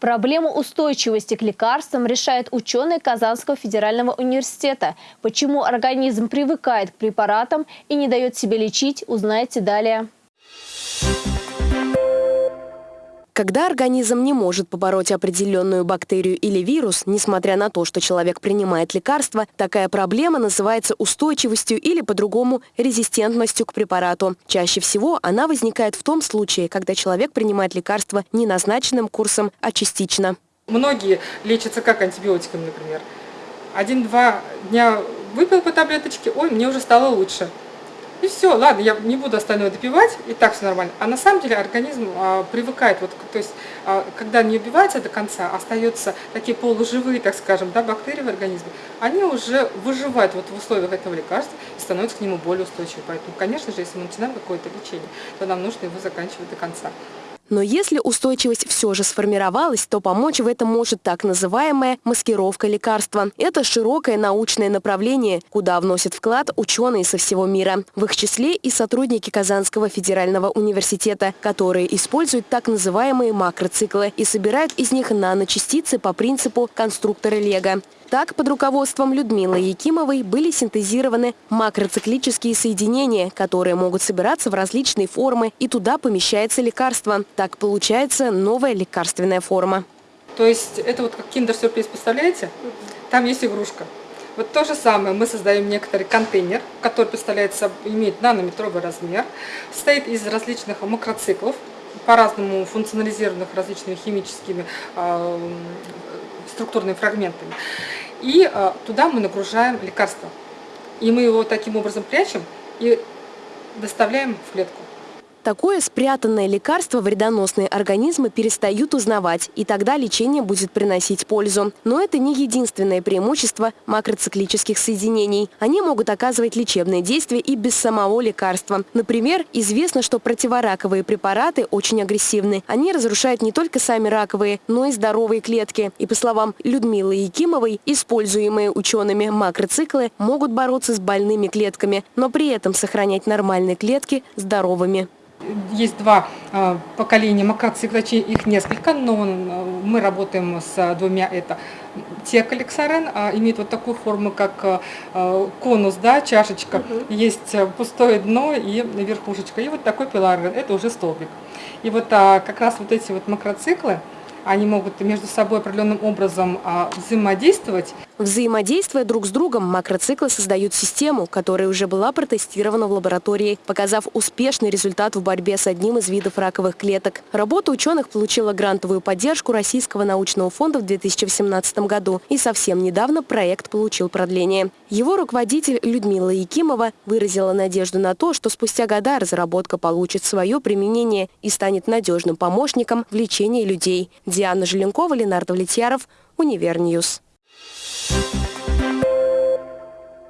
Проблему устойчивости к лекарствам решают ученые Казанского федерального университета. Почему организм привыкает к препаратам и не дает себе лечить, узнаете далее. Когда организм не может побороть определенную бактерию или вирус, несмотря на то, что человек принимает лекарства, такая проблема называется устойчивостью или по-другому резистентностью к препарату. Чаще всего она возникает в том случае, когда человек принимает лекарства не назначенным курсом, а частично. Многие лечатся как антибиотиками, например. Один-два дня выпил по таблеточке, ой, мне уже стало лучше. И все, ладно, я не буду остальное допивать, и так все нормально. А на самом деле организм а, привыкает, вот, то есть, а, когда не убивается до конца, остаются такие полуживые, так скажем, да, бактерии в организме, они уже выживают вот в условиях этого лекарства и становятся к нему более устойчивы. Поэтому, конечно же, если мы начинаем какое-то лечение, то нам нужно его заканчивать до конца. Но если устойчивость все же сформировалась, то помочь в этом может так называемая маскировка лекарства. Это широкое научное направление, куда вносят вклад ученые со всего мира. В их числе и сотрудники Казанского федерального университета, которые используют так называемые макроциклы и собирают из них наночастицы по принципу конструктора Лего. Так, под руководством Людмилы Якимовой были синтезированы макроциклические соединения, которые могут собираться в различные формы, и туда помещается лекарство. Так получается новая лекарственная форма. То есть это вот как киндер-сюрприз, представляете? Там есть игрушка. Вот то же самое, мы создаем некоторый контейнер, который представляется, имеет нанометровый размер, состоит из различных макроциклов, по-разному функционализированных различными химическими э, структурными фрагментами. И э, туда мы нагружаем лекарство. И мы его таким образом прячем и доставляем в клетку. Такое спрятанное лекарство вредоносные организмы перестают узнавать, и тогда лечение будет приносить пользу. Но это не единственное преимущество макроциклических соединений. Они могут оказывать лечебное действие и без самого лекарства. Например, известно, что противораковые препараты очень агрессивны. Они разрушают не только сами раковые, но и здоровые клетки. И по словам Людмилы Якимовой, используемые учеными макроциклы могут бороться с больными клетками, но при этом сохранять нормальные клетки здоровыми. Есть два а, поколения макроцикла, их несколько, но мы работаем с двумя. Это текалексарен, а, имеет вот такую форму, как а, конус, да, чашечка. Угу. Есть пустое дно и верхушечка. И вот такой пиларген, это уже столбик. И вот как раз вот эти вот макроциклы, они могут между собой определенным образом а, взаимодействовать. Взаимодействуя друг с другом, макроциклы создают систему, которая уже была протестирована в лаборатории, показав успешный результат в борьбе с одним из видов раковых клеток. Работа ученых получила грантовую поддержку Российского научного фонда в 2018 году, и совсем недавно проект получил продление. Его руководитель Людмила Якимова выразила надежду на то, что спустя года разработка получит свое применение и станет надежным помощником в лечении людей. Диана Желенкова, Ленардо Влетьяров, Универ News. you